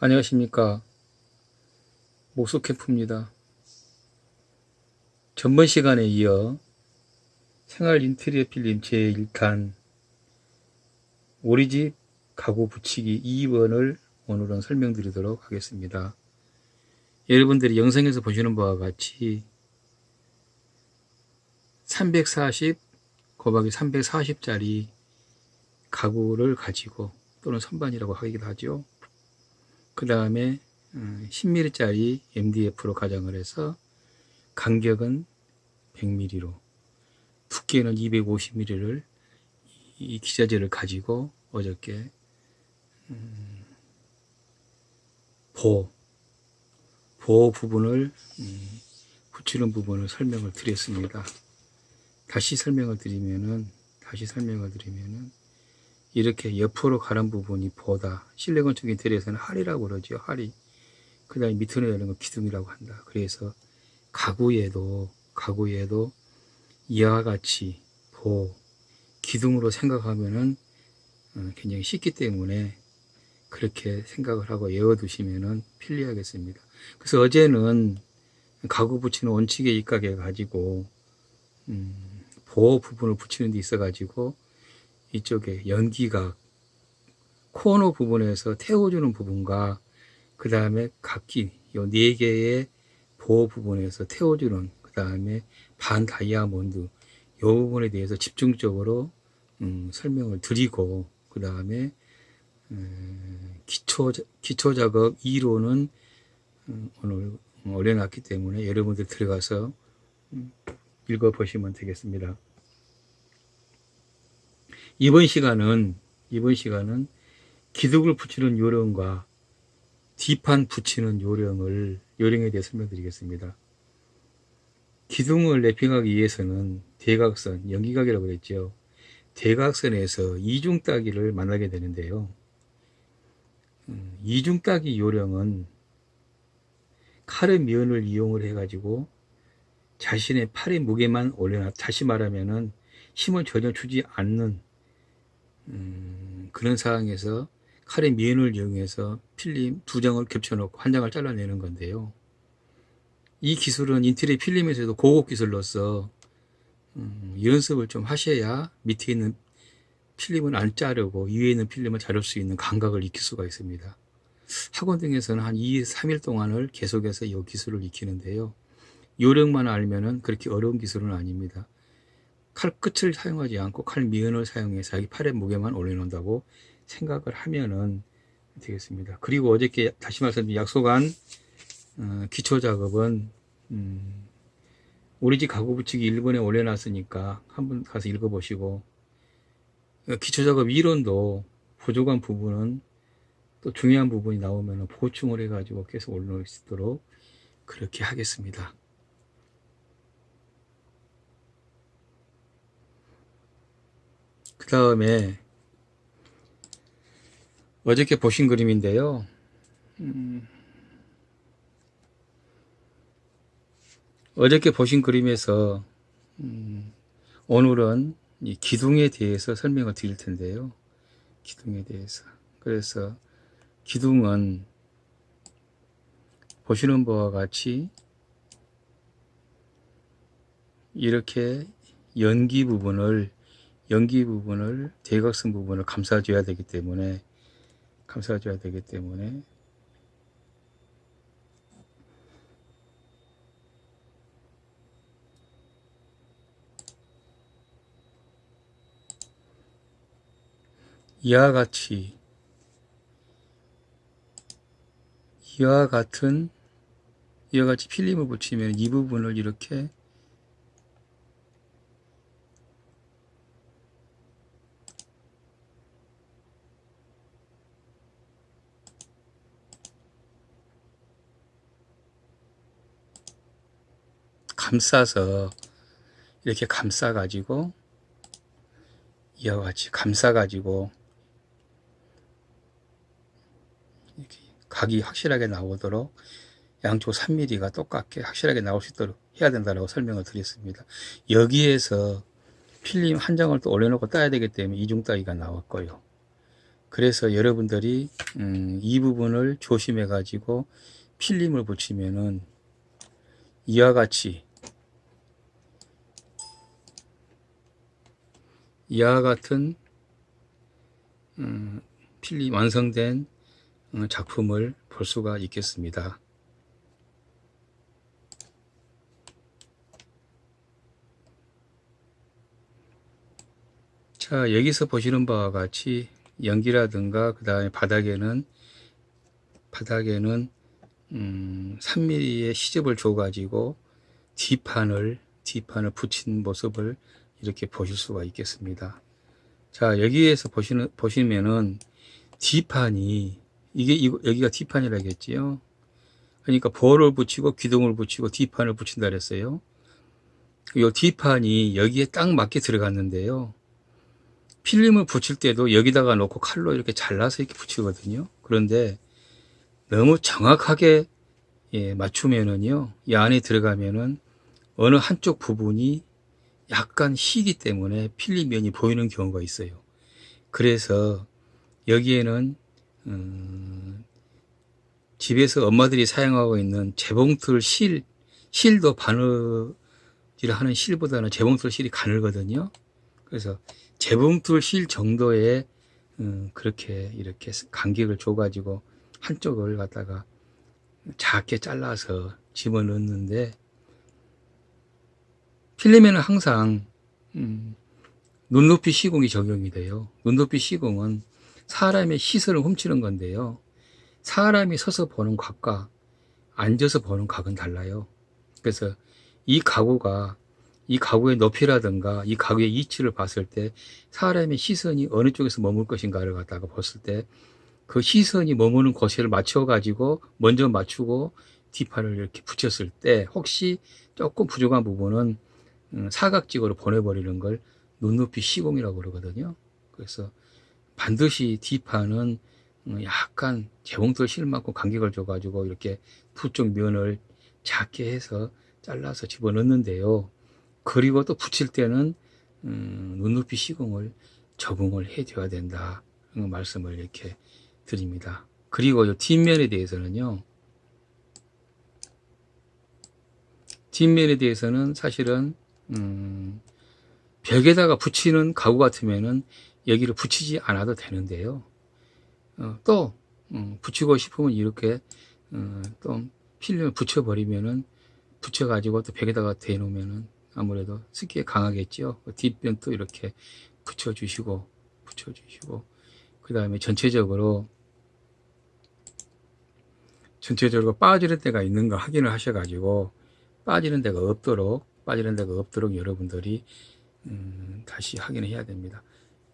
안녕하십니까. 목소캠프입니다. 전번 시간에 이어 생활 인테리어 필름 제1탄 우리집 가구 붙이기 2번을 오늘은 설명드리도록 하겠습니다. 여러분들이 영상에서 보시는 바와 같이 340 곱하기 340짜리 가구를 가지고 또는 선반이라고 하기도 하죠 그 다음에 10mm짜리 어, MDF로 가정을 해서 간격은 100mm로 두께는 250mm를 이 기자재를 가지고 어저께 음, 보 보호 부분을 음, 붙이는 부분을 설명을 드렸습니다. 다시 설명을 드리면은 다시 설명을 드리면은 이렇게 옆으로 가는 부분이 보다 실내 건축 인테리어에서는 할이라고 그러죠 할이. 그 다음에 밑으로 여는 거 기둥이라고 한다. 그래서 가구에도 가구에도 이와 같이 보 기둥으로 생각하면은 어, 굉장히 쉽기 때문에 그렇게 생각을 하고 외워두시면은 편리하겠습니다. 그래서 어제는 가구 붙이는 원칙의 입각해 가지고 음, 보호 부분을 붙이는 데 있어 가지고 이쪽에 연기가 코너 부분에서 태워주는 부분과 그 다음에 각기 요 네 개의 보호 부분에서 태워주는 그 다음에 반 다이아몬드 요 부분에 대해서 집중적으로 음, 설명을 드리고 그 다음에 음, 기초 기초 작업 2로는 음, 오늘 올려놨기 때문에 여러분들 들어가서 음, 읽어 보시면 되겠습니다. 이번 시간은 이번 시간은 기둥을 붙이는 요령과 뒷판 붙이는 요령을 요령에 대해 설명드리겠습니다. 기둥을 랩핑하기 위해서는 대각선, 연기각이라고 그랬죠. 대각선에서 이중 따기를 만나게 되는데요. 음, 이중 따기 요령은 칼의 면을 이용을 해가지고 자신의 팔의 무게만 올려놔 다시 말하면은 힘을 전혀 주지 않는 음, 그런 상황에서 칼의 미연을 이용해서 필름 두 장을 겹쳐놓고 한 장을 잘라내는 건데요. 이 기술은 인테리어 필름에서도 고급 기술로서 음, 연습을 좀 하셔야 밑에 있는 필름은 안 자르고 위에 있는 필름을 자를 수 있는 감각을 익힐 수가 있습니다. 학원 등에서는 한 2, 3일 동안을 계속해서 이 기술을 익히는데요. 요령만 알면 은 그렇게 어려운 기술은 아닙니다. 칼 끝을 사용하지 않고 칼 미연을 사용해서 자기 팔의 무게만 올려놓는다고 생각을 하면은 되겠습니다. 그리고 어저께 다시 말씀드린 약속한 어, 기초 작업은 음, 우리 집 가구 붙이기 1번에 올려놨으니까 한번 가서 읽어보시고 어, 기초 작업 이론도 부족한 부분은 또 중요한 부분이 나오면 보충을 해가지고 계속 올려놓을 수 있도록 그렇게 하겠습니다. 그 다음에 어저께 보신 그림인데요. 음, 어저께 보신 그림에서 음, 오늘은 이 기둥에 대해서 설명을 드릴 텐데요. 기둥에 대해서. 그래서 기둥은 보시는 바와 같이 이렇게 연기 부분을 연기 부분을 대각선 부분을 감싸줘야 되기 때문에 감싸줘야 되기 때문에. 이와 같이 이와 같은 이와 같이 필름을 붙이면 이 부분을 이렇게 감싸서 이렇게 감싸 가지고 이와 같이 감싸 가지고 이렇게 각이 확실하게 나오도록 양쪽 3mm가 똑같게 확실하게 나올 수 있도록 해야 된다고 설명을 드렸습니다. 여기에서 필름 한 장을 또 올려놓고 따야 되기 때문에 이중 따기가 나왔고요. 그래서 여러분들이 음, 이 부분을 조심해 가지고 필름을 붙이면은 이와 같이 이와 같은 음, 필름 완성된 어, 작품을 볼 수가 있겠습니다. 자 여기서 보시는 바와 같이 연기라든가 그 다음에 바닥에는 바닥에는 음, 3mm의 시접을 줘 가지고 뒷판을 뒷판을 붙인 모습을 이렇게 보실 수가 있겠습니다. 자 여기에서 보시는 보시면은 뒷판이 이게 이거, 여기가 뒷판이라겠지요? 그러니까 볼을 붙이고 기둥을 붙이고 뒷판을 붙인다 그랬어요. 이 뒷판이 여기에 딱 맞게 들어갔는데요. 필름을 붙일 때도 여기다가 놓고 칼로 이렇게 잘라서 이렇게 붙이거든요. 그런데 너무 정확하게 예, 맞추면은요, 이 안에 들어가면은 어느 한쪽 부분이 약간 희기 때문에 필름면이 보이는 경우가 있어요. 그래서 여기에는 음, 집에서 엄마들이 사용하고 있는 재봉틀 실, 실도 바느질 하는 실보다는 재봉틀 실이 가늘거든요. 그래서 재봉틀 실 정도의 음, 그렇게 이렇게 간격을 줘가지고 한쪽을 갖다가 작게 잘라서 집어넣는데 필름에는 항상 음, 눈높이 시공이 적용이 돼요. 눈높이 시공은 사람의 시선을 훔치는 건데요. 사람이 서서 보는 각과 앉아서 보는 각은 달라요. 그래서 이 가구가 이 가구의 높이라든가 이 가구의 위치를 봤을 때 사람의 시선이 어느 쪽에서 머물 것인가를 갖다가 봤을 때 그 시선이 머무는 곳을 맞춰 가지고 먼저 맞추고 뒷판을 이렇게 붙였을 때 혹시 조금 부족한 부분은 음, 사각지구로 보내버리는 걸 눈높이 시공이라고 그러거든요. 그래서 반드시 뒷판은 음, 약간 재봉틀 실만큼 간격을 줘가지고 이렇게 두 쪽 면을 작게 해서 잘라서 집어넣는데요. 그리고 또 붙일 때는 음, 눈높이 시공을 적응을 해 줘야 된다 말씀을 이렇게 드립니다 그리고 이 뒷면에 대해서는요 뒷면에 대해서는 사실은 음, 벽에다가 붙이는 가구 같으면은 여기를 붙이지 않아도 되는데요 어, 또 음, 붙이고 싶으면 이렇게 어, 또 필름을 붙여버리면은 붙여가지고 또 벽에다가 대놓으면은 아무래도 습기에 강하겠죠. 그 뒷변도 이렇게 붙여주시고 붙여주시고 그 다음에 전체적으로 전체적으로 빠지는 데가 있는가 확인을 하셔가지고 빠지는 데가 없도록 빠지는 데가 없도록 여러분들이 음, 다시 확인을 해야 됩니다.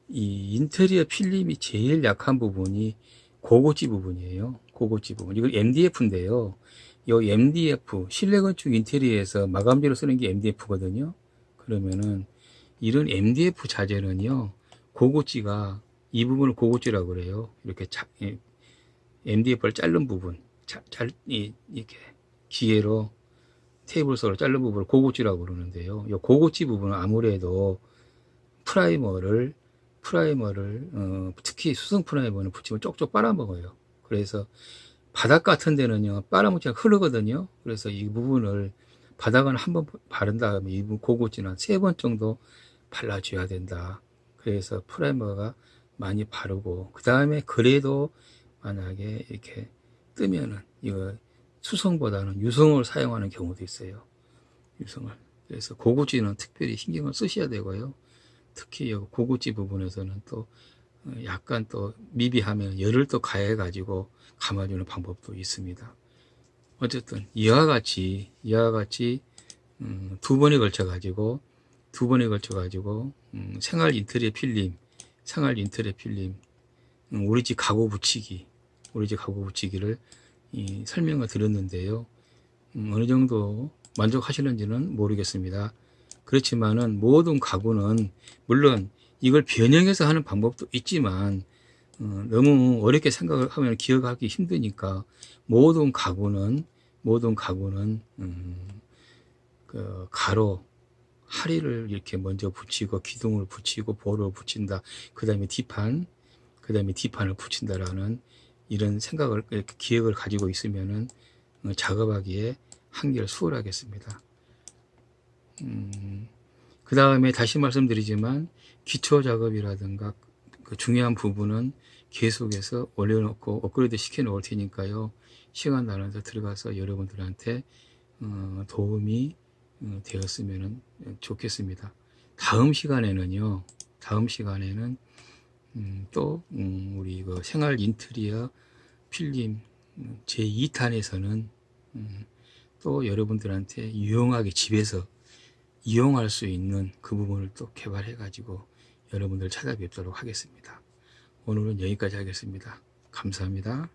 이 인테리어 필름이 제일 약한 부분이 고고지 부분이에요. 고고지 부분. 이건 MDF인데요. 요 MDF 실내 건축 인테리어에서 마감재로 쓰는 게 MDF거든요. 그러면은 이런 MDF 자재는요 고고지가 이 부분을 고고지라고 그래요. 이렇게 자, MDF를 자른 부분, 자, 잘, 이, 이렇게 기계로 테이블석으로 자른 부분을 고고지라고 그러는데요. 이 고고지 부분은 아무래도 프라이머를 프라이머를 어, 특히 수성 프라이머는 붙이면 쪽쪽 빨아먹어요. 그래서 바닥 같은 데는요 빨아먹기가 흐르거든요 그래서 이 부분을 바닥은 한 번 바른 다음에 이 부분 고고지는 세번 정도 발라줘야 된다 그래서 프라이머가 많이 바르고 그 다음에 그래도 만약에 이렇게 뜨면은 이거 수성보다는 유성을 사용하는 경우도 있어요. 유성을. 그래서 고고지는 특별히 신경을 쓰셔야 되고요. 특히 고고지 부분에서는 또 약간 또 미비하면 열을 또 가해 가지고 감아주는 방법도 있습니다. 어쨌든 이와 같이 이와 같이 음, 두 번에 걸쳐 가지고 두 번에 걸쳐 가지고 음, 생활 인테리어 필름 생활 인테리어 필름 음, 우리 집 가구 붙이기 우리 집 가구 붙이기를 이, 설명을 드렸는데요. 음, 어느 정도 만족하시는지는 모르겠습니다. 그렇지만은 모든 가구는 물론 이걸 변형해서 하는 방법도 있지만 어, 너무 어렵게 생각을 하면 기억하기 힘드니까 모든 가구는 모든 가구는 음, 그 가로 하리를 이렇게 먼저 붙이고 기둥을 붙이고 볼을 붙인다. 그 다음에 뒷판 그 다음에 뒷판을 붙인다라는 이런 생각을 이렇게 기획을 가지고 있으면은 어, 작업하기에 한결 수월하겠습니다. 음, 그 다음에 다시 말씀드리지만 기초 작업이라든가 그 중요한 부분은 계속해서 올려놓고 업그레이드 시켜 놓을 테니까요. 시간 나눠서 들어가서 여러분들한테 어, 도움이 어, 되었으면 좋겠습니다. 다음 시간에는요. 다음 시간에는 음, 또 음, 우리 그 생활 인테리어 필름 제 2탄에서는 음, 또 여러분들한테 유용하게 집에서 이용할 수 있는 그 부분을 또 개발해 가지고 여러분들 찾아뵙도록 하겠습니다. 오늘은 여기까지 하겠습니다. 감사합니다.